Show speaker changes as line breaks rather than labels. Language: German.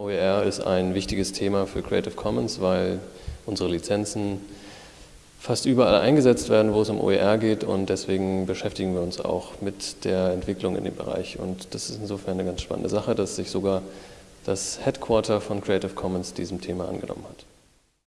OER ist ein wichtiges Thema für Creative Commons, weil unsere Lizenzen fast überall eingesetzt werden, wo es um OER geht und deswegen beschäftigen wir uns auch mit der Entwicklung in dem Bereich und das ist insofern eine ganz spannende Sache, dass sich sogar das Headquarter von Creative Commons diesem Thema angenommen hat.